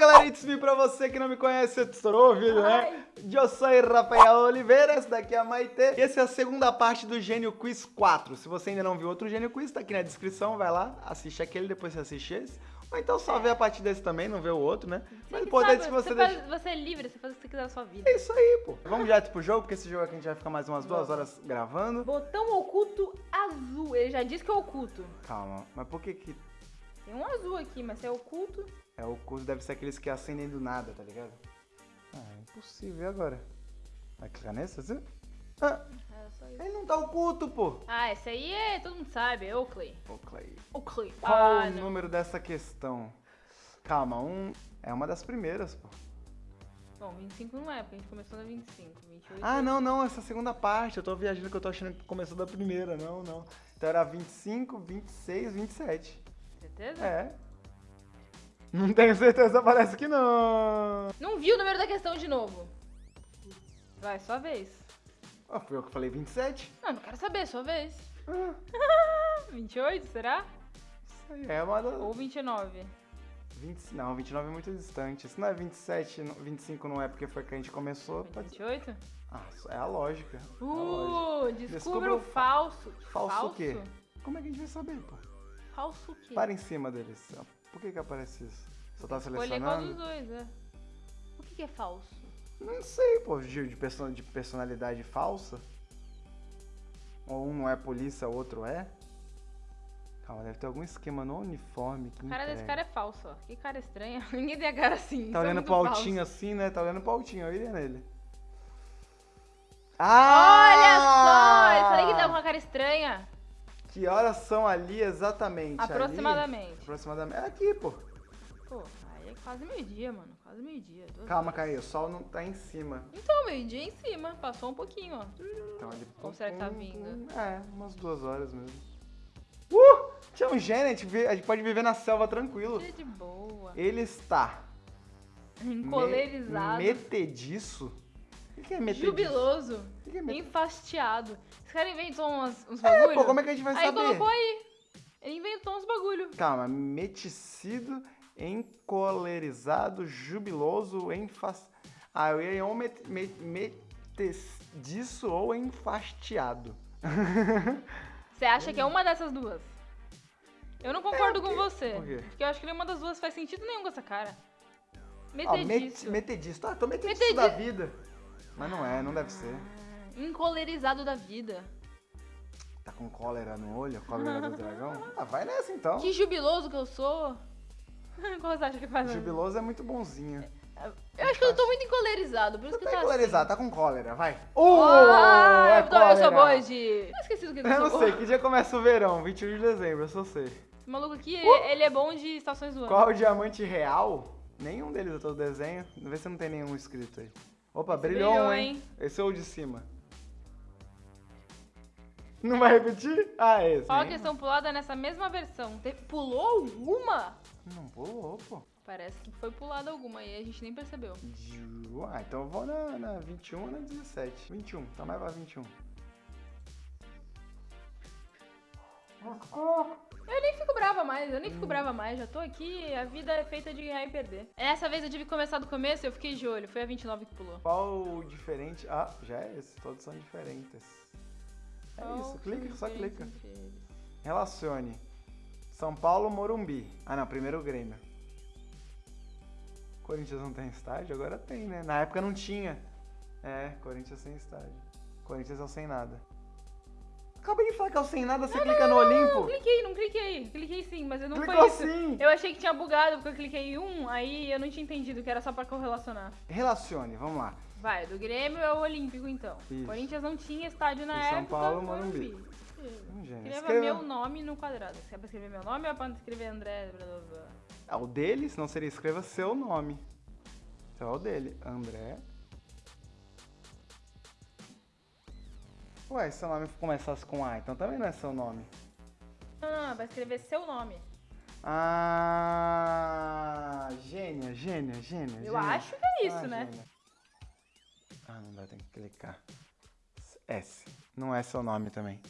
galera, it's me pra você que não me conhece, estourou o vídeo, né? Eu sou Rafael Oliveira, essa daqui é a Maite. E essa é a segunda parte do Gênio Quiz 4. Se você ainda não viu outro Gênio Quiz, tá aqui na descrição, vai lá, assiste aquele, depois você assiste esse. Ou então só vê a partir desse também, não vê o outro, né? Mas o importante é que você, você, deixa... faz, você é livre, você faz o que você quiser da sua vida. É isso aí, pô. Vamos direto pro jogo, porque esse jogo aqui a gente vai ficar mais umas duas horas gravando. Botão oculto azul. Ele já disse que é oculto. Calma, mas por que que... Tem um azul aqui, mas é oculto... É, o curso deve ser aqueles que acendem do nada, tá ligado? Ah, é impossível. E agora? Vai clicar nesse, assim? Ah, É ele não tá oculto, pô. Ah, esse aí é, todo mundo sabe, é Oakley. Clay. Oakley. Qual ah, o não. número dessa questão? Calma, um... É uma das primeiras, pô. Bom, 25 não é, porque a gente começou na 25. 28 Ah, não, não, essa segunda parte. Eu tô viajando que eu tô achando que começou da primeira. Não, não. Então era 25, 26, 27. Certeza? É. Não tenho certeza, parece que não. Não viu o número da questão de novo. Vai, sua vez. Ah, fui eu que falei 27? Não, não quero saber, sua vez. Ah, 28, será? isso aí é uma das... Ou 29? 20, não, 29 é muito distante. Se não é 27, não- 25 não é porque foi que a gente começou, pode ser. 28? Ah, é a lógica. é a lógica. Uh, descubra Descubra o o falso. Falso o quê? Como é que a gente vai saber, pô? Falso o quê? Para em cima deles. Por que que aparece isso? Só tá Escolher qual dos selecionando? dois, é. O que, que é falso? Não sei, pô, de, de perso- de personalidade falsa. Ou um não é polícia, o outro é. Calma, deve ter algum esquema no uniforme que A cara desse cara é falso, ó. Que cara estranha. Ninguém tem a cara assim. Tá é olhando pro falso. altinho assim, né? Tá olhando pro altinho, eu iria nele. Olha só! Ah! Eu falei que dava uma cara estranha. Que horas são ali exatamente? Ali? Aproximadamente. Aproximadamente. É aqui, pô. Pô, aí é quase meio-dia, mano. Quase meio-dia. Calma. Caio, o sol não tá em cima. Então, meio-dia em cima. Passou um pouquinho, ó. Então ele. Ou será que tá vindo? É, umas duas horas mesmo. Uh! Tinha um gênio, a gente, vê- a gente pode viver na selva tranquilo. De boa. Ele está. Encolerizado. Me, metediço? O que que é metediço? Jubiloso. Que que é metediço? Enfastiado. Esse cara inventou uns, uns É, bagulho. pô, como é que a gente vai aí saber? colocou aí. Ele inventou uns bagulho. Calma, meticido, encolerizado, jubiloso, enfas... Ah, eu ia ou met, met, metediço ou enfastiado. Você acha que é uma dessas duas? Eu não concordo É, com você. Por quê? Porque eu acho que nenhuma das duas faz sentido nenhum com essa cara. Ó, met, Metediço. metediço. Tá, tô metediço Metedi- da vida. Mas não é, não deve ser. Encolerizado da vida. Tá com cólera no olho, cólera do dragão? Ah, vai nessa então. Que jubiloso que eu sou. Qual você acha que faz? Jubiloso é muito bonzinho. Eu acho que eu tô muito encolerizado, por isso que tá tá encolerizado, tá com cólera, vai. Uh, Ah, é eu, tô- eu sou boa de... Eu esqueci do que eu Eu não sei, que dia começa o verão? 21 de dezembro, eu só sei. Esse maluco aqui, ele é bom de estações do ano. Qual o diamante real? Nenhum deles eu tô desenho. Vê se não tem nenhum escrito aí. Opa, Esse brilhou, brilhou, um, hein? hein? Esse é o de cima. Não vai repetir? Ah, esse. Qual a questão pulada nessa mesma versão? Te- Pulou alguma? Não pulou, pô. Parece que foi pulada alguma e a gente nem percebeu. Ah, então eu vou na, na 21 ou na 17. 21, tá mais pra 21. Eu nem fico brava mais, eu nem fico brava mais, já tô aqui, a vida é feita de ganhar e perder. Essa vez eu tive que começar do começo e eu fiquei de olho, foi a 29 que pulou. Qual o diferente? Ah, já é esse. Todos são diferentes. É Qual isso, clica, só clica. Relacione. São Paulo, Morumbi. Ah, não, primeiro o Grêmio. Corinthians não tem estádio? Agora tem, né? Na época não tinha. É, Corinthians sem estádio. Corinthians é o sem nada. Acabei de falar que é o sem nada, você clica no Não, Olimpo. cliquei, não cliquei. Cliquei sim, mas não Clicou foi isso. sim. Eu achei que tinha bugado porque eu cliquei em um, aí eu não tinha entendido que era só pra correlacionar. Relacione, vamos lá. Vai, do Grêmio é o Olímpico então. Isso. Corinthians não tinha estádio na E São época. Paulo, Morumbi. Hum. Escreva Escreva- meu nome no quadrado. Você quer pra escrever meu nome ou é pra escrever André? Blá, blá, blá? É o dele, senão seria escreva seu nome. Então é o dele. André. Ué, seu nome começasse com A, então também não é seu nome. Não, não, não, vai escrever seu nome. Ah, gênia, gênia, gênia. Eu gênia. acho que é isso, Ah, né? gênia. Ah, não dá, tem que clicar. S. Não é seu nome também.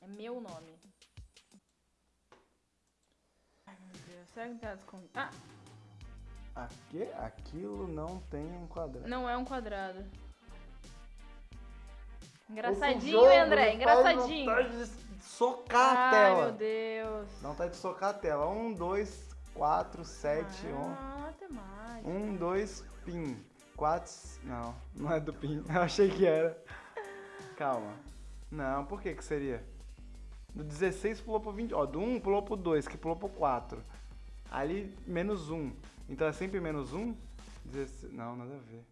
É meu nome. Ai, meu Deus. Será que não tem desconto? Ah! Aqui, aquilo não tem um quadrado. Não é um quadrado. Engraçadinho, André? faz Engraçadinho. vontade de socar a Ai, tela. meu Deus. Dá vontade de socar a tela. Um, dois, quatro, sete, um. Ah, matemática. Um, dois, pin. Quatro. Não, não é do pin. Eu achei que era. Calma. Não, por que que seria? Do 16 pulou pro 20. Ó, do 1 pulou pro 2, que pulou pro 4. Ali, menos 1. Então é sempre menos 1? 16... Não, nada a ver.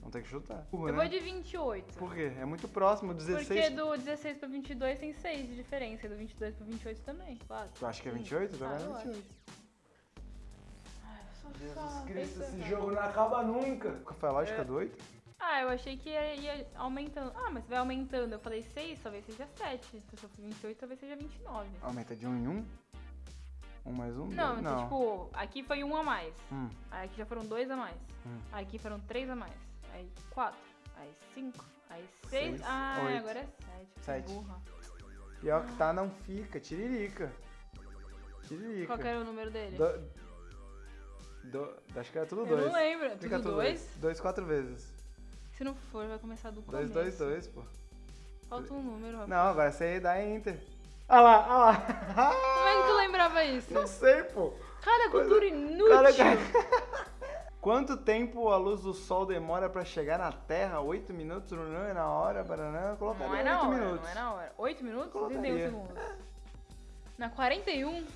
Vamos ter que chutar. Burro, Eu né? vou de 28. Por quê? É muito próximo. 16. Porque do 16 pra 22 tem 6 de diferença. E do 22 pra 28 também. 4. Tu acha que é 28? Já Ah, vai eu acho. 28. Ai, eu sou Jesus só Cristo, esse pensando. jogo não acaba nunca. Qual foi a lógica É. do 8? Ah, eu achei que ia, ia aumentando. Ah, mas vai aumentando. Eu falei 6, talvez seja 7. Se eu for 28, talvez seja 29. Aumenta de 1 em 1? 1 mais 1? Não, então, tipo, aqui foi um a mais. Hum. Aí aqui já foram dois a mais. Hum. Aqui foram três a mais. Aí quatro. Aí cinco. Aí Seis, seis. Ah, oito. agora é sete. que Sete. Burra. Pior que tá, não fica. Tiririca. Tiririca. Qual que era o número dele? Do... Do... Acho que era tudo Eu dois. não lembro. Fica Tudo dois? Dois, quatro vezes. Se não for, vai começar do Dois, começo. dois, dois, pô. Falta um número, rapaz. Não, agora você aí dá enter. Ah lá, ah lá. Como é que tu lembrava isso? Não sei, pô. Cara, cultura inútil. Cara, Quanto tempo a luz do sol demora pra chegar na Terra? 8 minutos? Não é na hora? Banana? Não é na 8 hora, minutos. não é na hora. 8 minutos? Colocaria. 31 segundos. Na 41?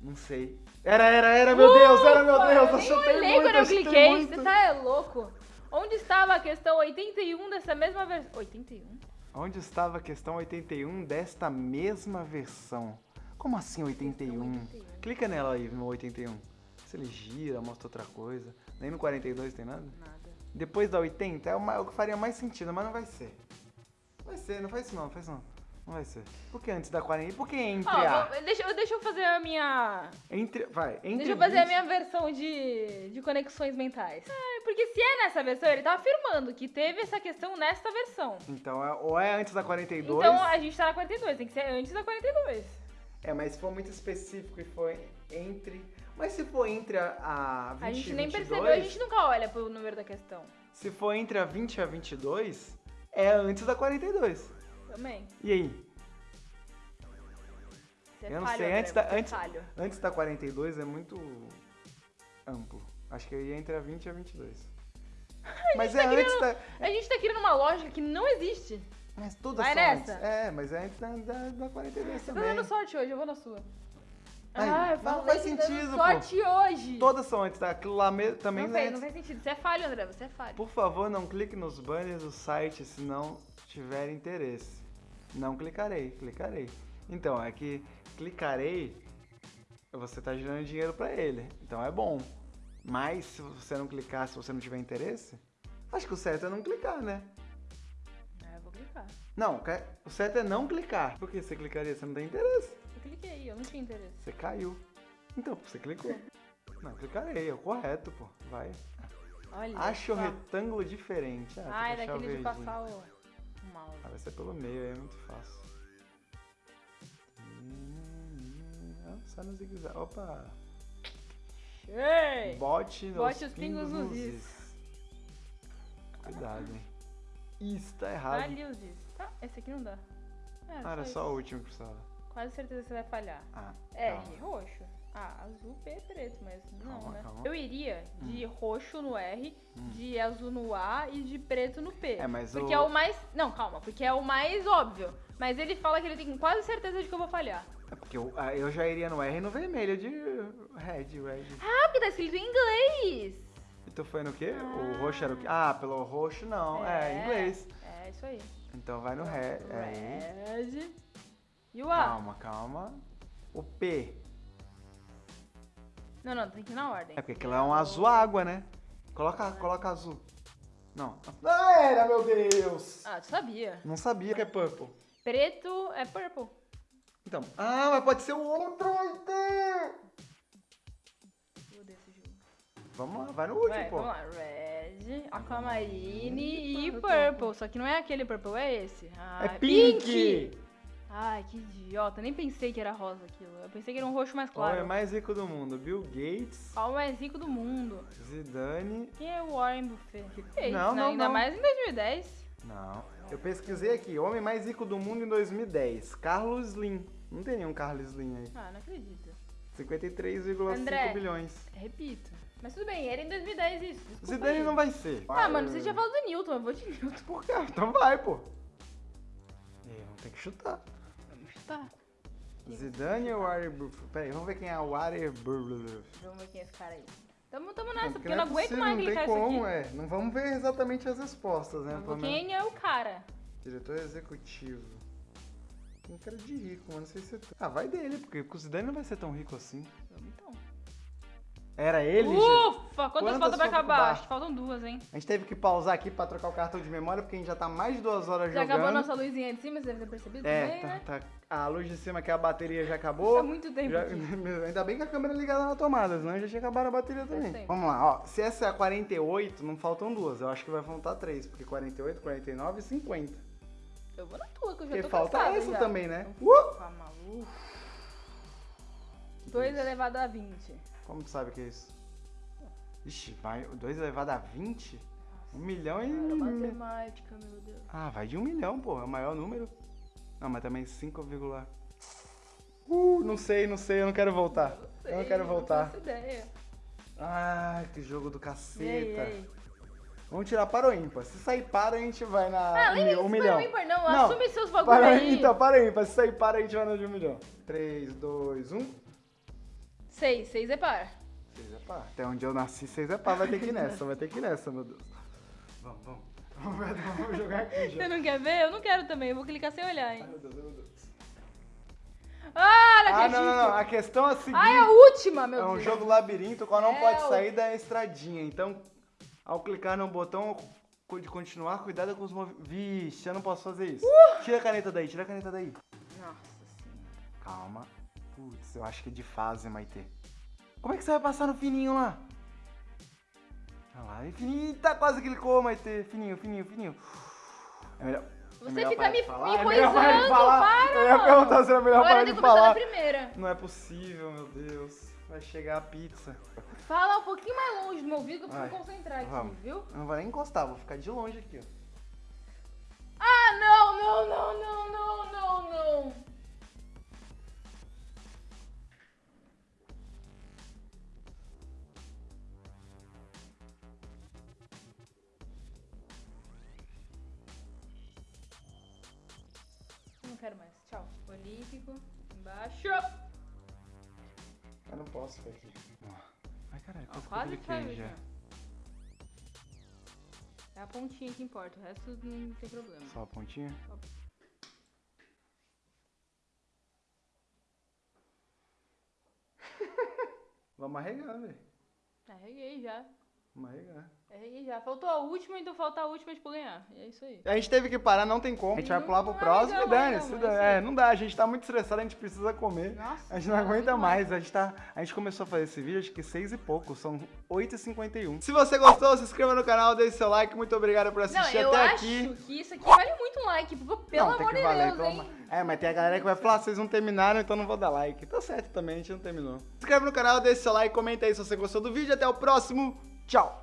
Não sei. Era, era, era, meu Deus, era, meu Deus. eu Eu olhei muito, quando eu cliquei. muito. Você tá é louco. Onde estava a questão 81 dessa mesma versão? 81? Onde estava a questão 81 desta mesma versão? Como assim 81? 81. Clica nela aí no 81. Se ele gira, mostra outra coisa. Nem no 42 tem nada? Nada. Depois da 80 é o que faria mais sentido, mas não vai ser. Vai ser, não faz isso não, não faz isso não. Não vai ser. Por que antes da 40? Por que entre Ó, a? vou- deixa, eu- deixa eu fazer a minha. Entre, vai, entre Deixa eu fazer a 20 minha versão de, de conexões mentais. Ah, porque se é nessa versão, ele tá afirmando que teve essa questão nessa versão. Então, é- ou é antes da 42. Então a gente tá na 42, tem que ser antes da 42. É, mas se for muito específico e for entre. Mas se for entre a, a 20 A gente nem 22, percebeu, a gente nunca olha pro número da questão. Se for entre a 20 e a 22, é antes da 42. Também. E aí? Você é Eu não falho, sei, André, antes da- é antes- falho. Antes da 42 é muito amplo. Acho que eu ia entre a 20 e a 22. Mas é tá antes querendo- da. A gente tá criando uma lógica que não existe. Mas todas Vai são nessa. antes. É, mas é antes da, da, da 42 Você tá também. dando sorte hoje, eu vou na sua. Ai, ah, eu mas não falei faz sentido, pô. sorte hoje. Todas são antes, tá? Aquilo lá me- também não, não é faz, não faz sentido. Você é falho, André, você é falho. Por favor, não clique nos banners do site se não tiver interesse. Não clicarei, clicarei. Então, é que clicarei, você tá gerando dinheiro pra ele. Então é bom. Mas se você não clicar, se você não tiver interesse, acho que o certo é não clicar, né? Ah, eu vou clicar. Não, o certo é não clicar. Por que você clicaria? Você não tem interesse. Cliquei, eu não tinha interesse. Você caiu. Então, você clicou. Não, clicarei, é o correto, pô. Vai. Olha. Acha o retângulo diferente. Ah, Ah, é daquele de passar o, o mouse. Ah, vai ser pelo meio, aí é muito fácil. Ah, Só no zigue-zague. Opa! Ei! Bote, Bote os pingos nos is. Cuidado, hein? Isso tá errado. Ali os is. Tá, esse aqui não dá. É, Ah, era isso. só o último que precisava. Quase certeza que você vai falhar. Ah, R, calma. roxo. Ah, azul, P, preto, mas não, Calma, né? calma. Eu iria de roxo no R, Hum. de azul no A e de preto no P. É, mas Porque o- é o mais. Não, calma, porque é o mais óbvio. Mas ele fala que ele tem quase certeza de que eu vou falhar. É porque eu, ah, eu já iria no R no vermelho de red, red. Ah, porque tá escrito em inglês. E tu foi no quê? O roxo era o quê? Ah, pelo roxo não. É, inglês. É, isso aí. Então vai no red. É. Red. E o A? Calma, calma. O P. Não, não, tem que ir na ordem. É porque aquilo é um azul água, né? Coloca, coloca azul. Não. Ah, era, meu Deus! Ah, tu sabia. Não sabia que é purple. Preto é purple. Então. Ah, mas pode ser o outro! Eu odeio esse jogo. Vamos lá, vai no último, Vai, pô. vamos lá. Red, aquamarine e purple. Só que não é aquele purple, é esse. Ah, É pink! Ai, que idiota. Nem pensei que era rosa aquilo. Eu pensei que era um roxo mais O homem claro. mais rico do mundo, Bill Gates, o mais rico do mundo? Zidane... Quem é o Warren Buffett? Que é Não, né? não, Ainda não. mais em 2010. Não, eu pesquisei aqui, homem mais rico do mundo em 2010, Carlos Slim. Não tem nenhum Carlos Slim aí. Ah, não acredito. 53,5 André. bilhões. Repito. Mas tudo bem, era em 2010 isso. Desculpa Zidane aí. não vai ser. Ah, mano, você tinha falado do Newton, eu vou de Newton. Por quê? Então vai, pô. É, tem que chutar. Chutar. Zidane ou Warren Peraí, vamos ver quem é o Warren Vamos ver quem é esse cara aí. Tamo, tamo nessa, porque, Porque eu não aguento possível, mais não tem isso como, aqui. é. Não vamos ver exatamente as respostas, né? Vamos. Quem é o cara? Diretor executivo. Tem cara de rico, mas não sei se é... Ah, vai dele, porque o Zidane não vai ser tão rico assim. Vamos então. Era ele. Ufa! Quantas, Quantas faltam pra faltam acabar? Acho que faltam duas, hein? A gente teve que pausar aqui pra trocar o cartão de memória, porque a gente já tá mais de duas horas Já jogando. acabou a nossa luzinha de cima, você deve ter percebido É, também, tá, né? tá- a luz de cima que a bateria já Tá acabou. muito tempo Já- ainda bem que a câmera é ligada na tomada, senão já tinha acabado a bateria também. Vamos lá, ó. Se essa é a 48, não faltam duas. Eu acho que vai faltar três, porque 48, 49 e 50. Eu vou na tua, que eu já Porque tô falta essa já. também, né? Uh! fica maluco. 2 elevado a 20. Como tu sabe que é isso? Ixi, vai 2 elevado a 20? Um milhão e. Cara, matemática, meu Deus. Ah, vai de um milhão, pô. É o maior número. Não, mas também 5, Uh, não sei, não sei, eu não quero voltar. eu não quero voltar. Não ideia. Ai, que jogo do caceta. aí, e aí? Vamos tirar para o ímpar. Se sair para, a gente vai na Ah, mil- um milhão. ímpar, não. Não, Assume seus bagulho Para aí. então, para o ímpar. Se sair para, a gente vai na de um milhão. 3, 2, 1. 6, 6 é par. 6 é pá. Até onde eu nasci, 6 é pá. Vai ter que ir nessa, vai ter que ir nessa, meu Deus. Vamos, vamos. Vamos, jogar aqui já. Você não quer ver? Eu não quero também. Eu vou clicar sem olhar, Ai, hein. meu Deus, meu Deus. Ah, não Ah, não, não, não. A questão é a seguinte. Ah, é a última, meu É um Deus. jogo labirinto, o qual não É, pode o- sair da estradinha. Então, ao clicar no botão de continuar, cuidado com os movimentos. Vixe, eu não posso fazer isso. Uh! Tira a caneta daí, tira a caneta daí. Nossa senhora. Calma. Putz, eu acho que é de fase, Maitê. Como é que você vai passar no fininho lá? Olha lá, e fininho, tá quase clicou, Maitê. Fininho, fininho, fininho. É melhor. é Você melhor fica me, falar? me É melhor coisando, falar? para, Eu ia perguntar se era melhor Agora parar de falar. na primeira. Não é possível, meu Deus. Vai chegar a pizza. Fala um pouquinho mais longe do meu ouvido que eu preciso Vai. concentrar aqui, Vamos. viu? Eu não vou nem encostar, vou ficar de longe aqui, ó. Ah, não, não, não, não, não, não, não. Embaixo. Eu não posso ficar aqui. Ai, caralho, quase, quase que eu caiu já. já. É a pontinha que importa, o resto não tem problema. Só a pontinha? Vamos arregar, velho. Arreguei já. Vamos arregar. Arreguei já. Faltou a última, então falta a última pra eu ganhar. E é isso aí. A gente teve que parar, não tem como. A gente vai Não, pular pro não, próximo não, e dane não, não, É, aí. não dá, a gente tá muito estressado, a gente precisa comer. Nossa. A gente não aguenta muito mais, a gente, tá, a gente começou a fazer esse vídeo acho que seis e pouco, são 8h51. Se você gostou, se inscreva no canal, deixe seu like, muito obrigado por Não, assistir eu até acho aqui. que isso aqui vale muito um like, pelo não, tem amor que de valer, Deus, hein? É, mas tem a galera que vai falar, vocês não terminaram, então não vou dar like. Tá certo também, a gente não terminou. Se inscreve no canal, deixe seu like, comenta aí se você gostou do vídeo. Até o próximo. Tchau!